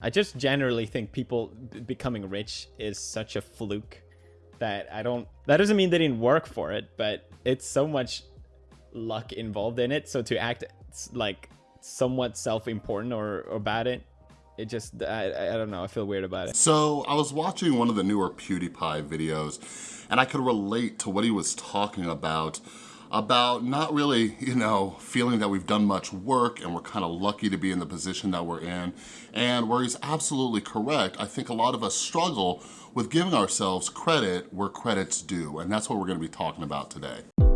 I just generally think people becoming rich is such a fluke that I don't, that doesn't mean they didn't work for it, but it's so much luck involved in it. So to act like somewhat self-important or, or about it, it just, I, I don't know, I feel weird about it. So I was watching one of the newer PewDiePie videos and I could relate to what he was talking about about not really, you know, feeling that we've done much work and we're kind of lucky to be in the position that we're in. And where he's absolutely correct, I think a lot of us struggle with giving ourselves credit where credit's due. And that's what we're gonna be talking about today.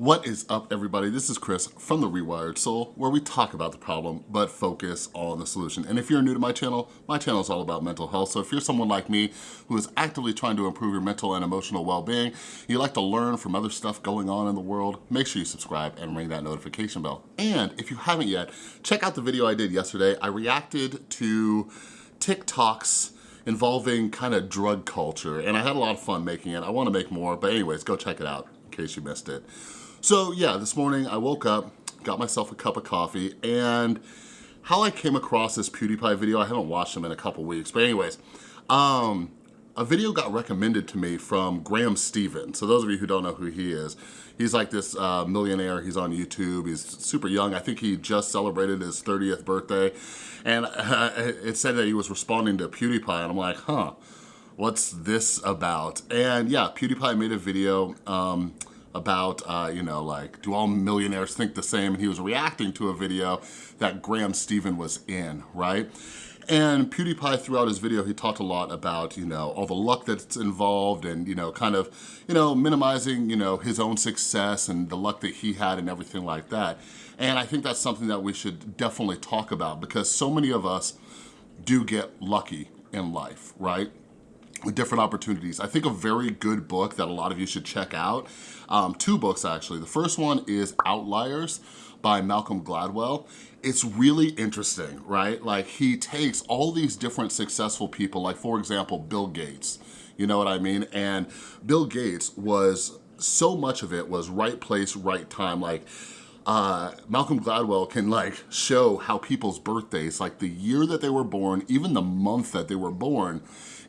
What is up everybody? This is Chris from The Rewired Soul where we talk about the problem but focus on the solution. And if you're new to my channel, my channel is all about mental health. So if you're someone like me who is actively trying to improve your mental and emotional well-being, you like to learn from other stuff going on in the world, make sure you subscribe and ring that notification bell. And if you haven't yet, check out the video I did yesterday. I reacted to TikToks involving kind of drug culture and I had a lot of fun making it. I wanna make more, but anyways, go check it out in case you missed it. So yeah, this morning I woke up, got myself a cup of coffee, and how I came across this PewDiePie video, I haven't watched them in a couple weeks, but anyways, um, a video got recommended to me from Graham Stephan. So those of you who don't know who he is, he's like this uh, millionaire. He's on YouTube. He's super young. I think he just celebrated his 30th birthday. And uh, it said that he was responding to PewDiePie. And I'm like, huh, what's this about? And yeah, PewDiePie made a video um, about, uh, you know, like, do all millionaires think the same? And he was reacting to a video that Graham Stephan was in, right? And PewDiePie throughout his video, he talked a lot about, you know, all the luck that's involved and, you know, kind of, you know, minimizing, you know, his own success and the luck that he had and everything like that. And I think that's something that we should definitely talk about because so many of us do get lucky in life, right? With different opportunities. I think a very good book that a lot of you should check out, um, two books actually. The first one is Outliers by Malcolm Gladwell. It's really interesting, right? Like he takes all these different successful people, like for example, Bill Gates, you know what I mean? And Bill Gates was, so much of it was right place, right time. Like uh, Malcolm Gladwell can like show how people's birthdays, like the year that they were born, even the month that they were born,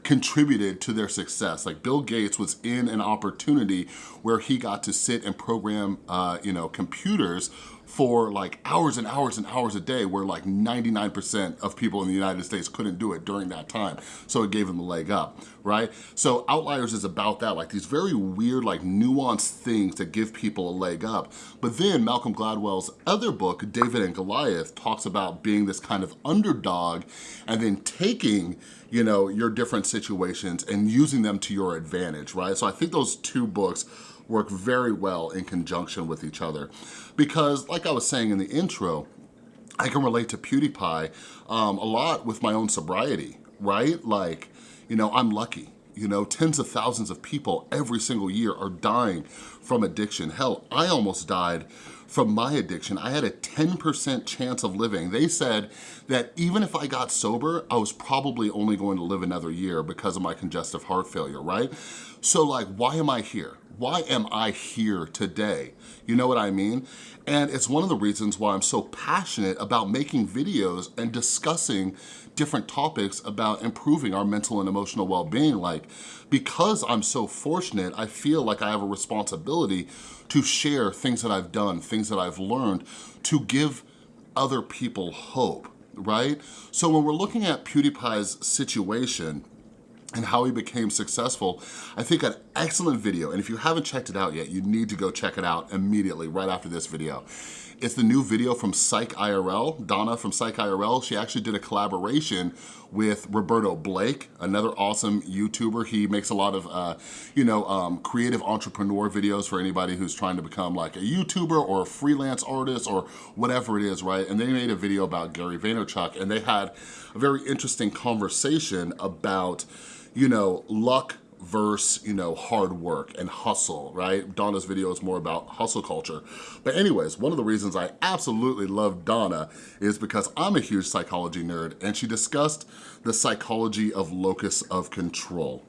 contributed to their success. Like Bill Gates was in an opportunity where he got to sit and program, uh, you know, computers for like hours and hours and hours a day where like 99% of people in the United States couldn't do it during that time. So it gave them a leg up, right? So Outliers is about that, like these very weird, like nuanced things that give people a leg up. But then Malcolm Gladwell's other book, David and Goliath, talks about being this kind of underdog and then taking you know, your different situations and using them to your advantage, right? So I think those two books work very well in conjunction with each other. Because like I was saying in the intro, I can relate to PewDiePie um, a lot with my own sobriety, right? Like, you know, I'm lucky. You know, tens of thousands of people every single year are dying from addiction. Hell, I almost died from my addiction. I had a 10% chance of living. They said that even if I got sober, I was probably only going to live another year because of my congestive heart failure, right? So like, why am I here? Why am I here today? You know what I mean? And it's one of the reasons why I'm so passionate about making videos and discussing different topics about improving our mental and emotional well-being. Like, because I'm so fortunate, I feel like I have a responsibility to share things that I've done, things that I've learned, to give other people hope, right? So when we're looking at PewDiePie's situation, and how he became successful, I think an excellent video. And if you haven't checked it out yet, you need to go check it out immediately right after this video. It's the new video from Psych IRL. Donna from Psych IRL, she actually did a collaboration with Roberto Blake, another awesome YouTuber. He makes a lot of, uh, you know, um, creative entrepreneur videos for anybody who's trying to become like a YouTuber or a freelance artist or whatever it is, right? And they made a video about Gary Vaynerchuk and they had a very interesting conversation about, you know, luck versus, you know, hard work and hustle, right? Donna's video is more about hustle culture. But anyways, one of the reasons I absolutely love Donna is because I'm a huge psychology nerd and she discussed the psychology of locus of control.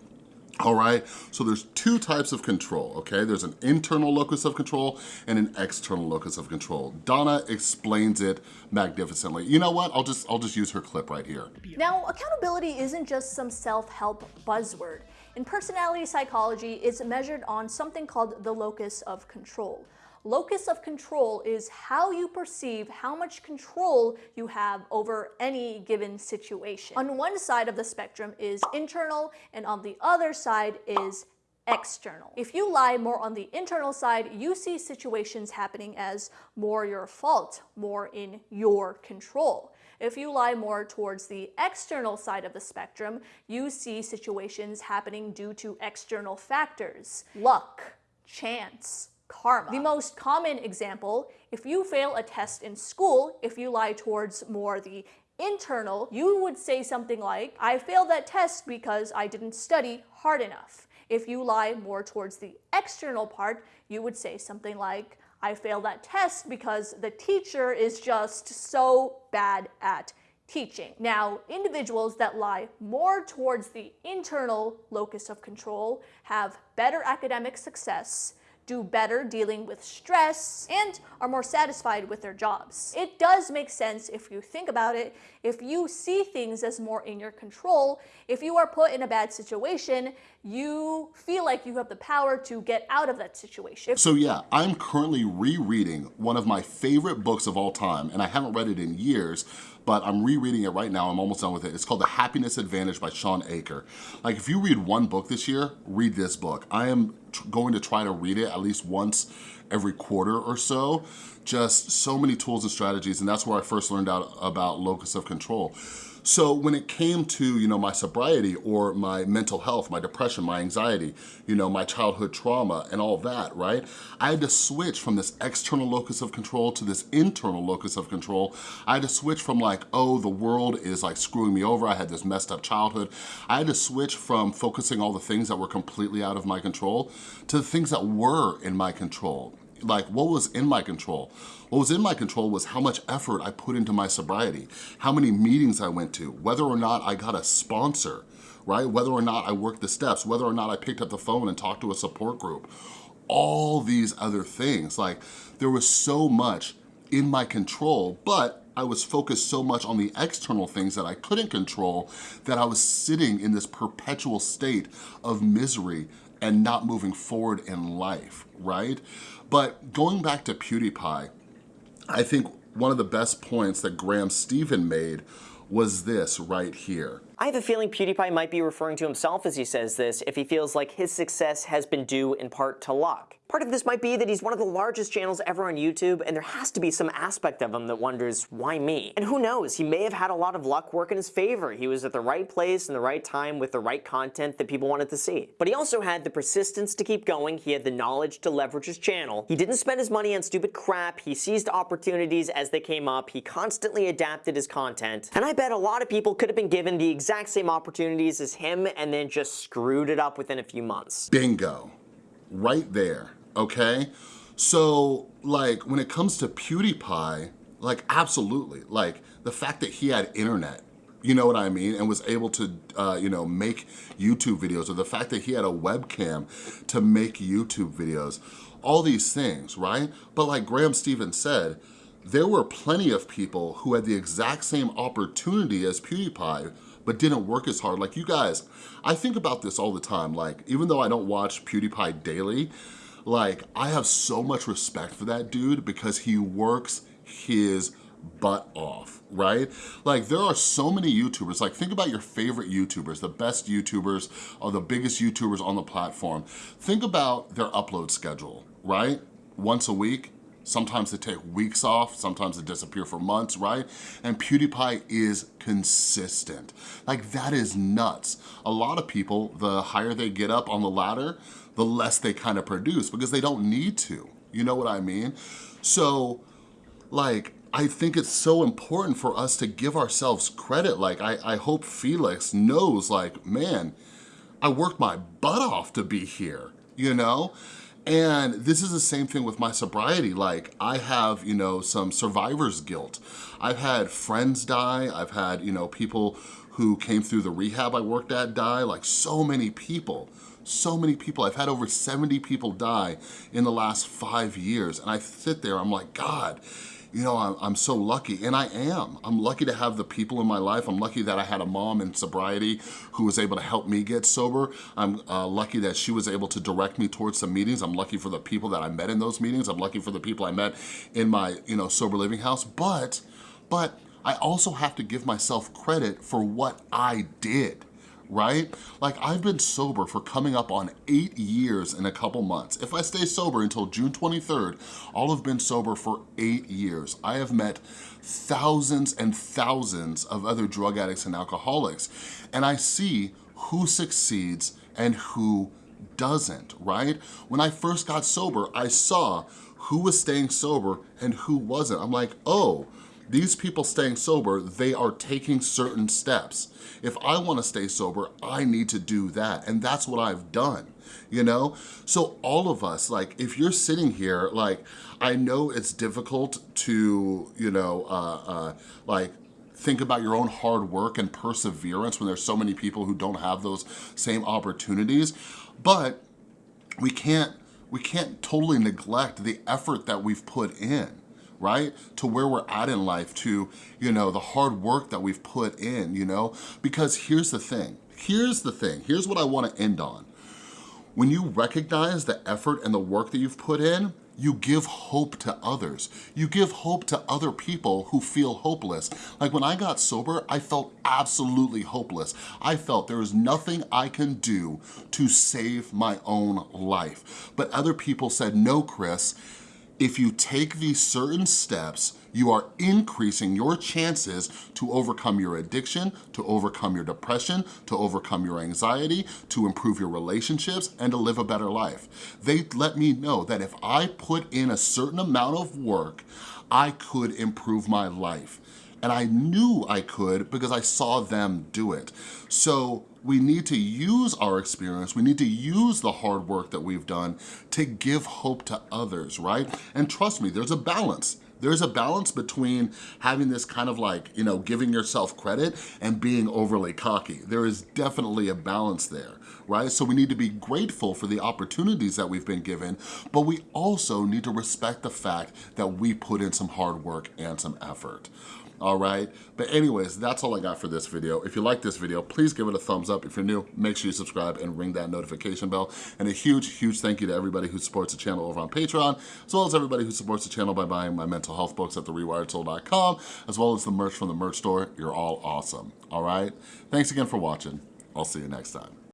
All right? So there's two types of control, okay? There's an internal locus of control and an external locus of control. Donna explains it magnificently. You know what? I'll just, I'll just use her clip right here. Now, accountability isn't just some self-help buzzword. In personality psychology, it's measured on something called the locus of control. Locus of control is how you perceive how much control you have over any given situation. On one side of the spectrum is internal and on the other side is external. If you lie more on the internal side, you see situations happening as more your fault, more in your control. If you lie more towards the external side of the spectrum, you see situations happening due to external factors, luck, chance, karma. The most common example, if you fail a test in school, if you lie towards more the internal, you would say something like, I failed that test because I didn't study hard enough. If you lie more towards the external part, you would say something like, I failed that test because the teacher is just so bad at teaching. Now, individuals that lie more towards the internal locus of control have better academic success, do better dealing with stress, and are more satisfied with their jobs. It does make sense if you think about it. If you see things as more in your control, if you are put in a bad situation, you feel like you have the power to get out of that situation. So yeah, I'm currently rereading one of my favorite books of all time, and I haven't read it in years, but I'm rereading it right now. I'm almost done with it. It's called The Happiness Advantage by Shawn Achor. Like if you read one book this year, read this book. I am going to try to read it at least once every quarter or so. Just so many tools and strategies, and that's where I first learned out about locus of control. So when it came to, you know, my sobriety or my mental health, my depression, my anxiety, you know, my childhood trauma and all that, right? I had to switch from this external locus of control to this internal locus of control. I had to switch from like, oh, the world is like screwing me over. I had this messed up childhood. I had to switch from focusing all the things that were completely out of my control to the things that were in my control like what was in my control. What was in my control was how much effort I put into my sobriety, how many meetings I went to, whether or not I got a sponsor, right? Whether or not I worked the steps, whether or not I picked up the phone and talked to a support group, all these other things. Like there was so much in my control, but I was focused so much on the external things that I couldn't control that I was sitting in this perpetual state of misery and not moving forward in life, right? But going back to PewDiePie, I think one of the best points that Graham Stephan made was this right here. I have a feeling PewDiePie might be referring to himself as he says this if he feels like his success has been due in part to luck. Part of this might be that he's one of the largest channels ever on YouTube, and there has to be some aspect of him that wonders, why me? And who knows, he may have had a lot of luck work in his favor. He was at the right place in the right time with the right content that people wanted to see. But he also had the persistence to keep going, he had the knowledge to leverage his channel, he didn't spend his money on stupid crap, he seized opportunities as they came up, he constantly adapted his content, and I bet a lot of people could have been given the exact same opportunities as him and then just screwed it up within a few months. Bingo. Right there okay? So like when it comes to PewDiePie, like absolutely, like the fact that he had internet, you know what I mean? And was able to, uh, you know, make YouTube videos or the fact that he had a webcam to make YouTube videos, all these things, right? But like Graham Stephan said, there were plenty of people who had the exact same opportunity as PewDiePie but didn't work as hard. Like you guys, I think about this all the time. Like even though I don't watch PewDiePie daily, like, I have so much respect for that dude because he works his butt off, right? Like there are so many YouTubers, like think about your favorite YouTubers, the best YouTubers or the biggest YouTubers on the platform. Think about their upload schedule, right? Once a week, Sometimes they take weeks off, sometimes they disappear for months, right? And PewDiePie is consistent. Like that is nuts. A lot of people, the higher they get up on the ladder, the less they kind of produce because they don't need to. You know what I mean? So like, I think it's so important for us to give ourselves credit. Like, I, I hope Felix knows like, man, I worked my butt off to be here, you know? And this is the same thing with my sobriety. Like I have, you know, some survivor's guilt. I've had friends die. I've had, you know, people who came through the rehab I worked at die, like so many people so many people. I've had over 70 people die in the last five years. And I sit there, I'm like, God, you know, I'm, I'm, so lucky, and I am. I'm lucky to have the people in my life. I'm lucky that I had a mom in sobriety who was able to help me get sober. I'm uh, lucky that she was able to direct me towards some meetings. I'm lucky for the people that I met in those meetings. I'm lucky for the people I met in my, you know, sober living house. But, but I also have to give myself credit for what I did right? Like I've been sober for coming up on eight years in a couple months. If I stay sober until June 23rd, I'll have been sober for eight years. I have met thousands and thousands of other drug addicts and alcoholics, and I see who succeeds and who doesn't, right? When I first got sober, I saw who was staying sober and who wasn't. I'm like, oh, these people staying sober, they are taking certain steps. If I wanna stay sober, I need to do that. And that's what I've done, you know? So all of us, like if you're sitting here, like I know it's difficult to, you know, uh, uh, like think about your own hard work and perseverance when there's so many people who don't have those same opportunities. But we can't, we can't totally neglect the effort that we've put in right? To where we're at in life, to, you know, the hard work that we've put in, you know? Because here's the thing, here's the thing, here's what I wanna end on. When you recognize the effort and the work that you've put in, you give hope to others. You give hope to other people who feel hopeless. Like when I got sober, I felt absolutely hopeless. I felt there is nothing I can do to save my own life. But other people said, no, Chris, if you take these certain steps, you are increasing your chances to overcome your addiction, to overcome your depression, to overcome your anxiety, to improve your relationships, and to live a better life. They let me know that if I put in a certain amount of work, I could improve my life. And I knew I could because I saw them do it. So we need to use our experience, we need to use the hard work that we've done to give hope to others, right? And trust me, there's a balance. There's a balance between having this kind of like, you know, giving yourself credit and being overly cocky. There is definitely a balance there, right? So we need to be grateful for the opportunities that we've been given, but we also need to respect the fact that we put in some hard work and some effort all right? But anyways, that's all I got for this video. If you like this video, please give it a thumbs up. If you're new, make sure you subscribe and ring that notification bell. And a huge, huge thank you to everybody who supports the channel over on Patreon, as well as everybody who supports the channel by buying my mental health books at therewiredsoul.com, as well as the merch from the merch store. You're all awesome, all right? Thanks again for watching. I'll see you next time.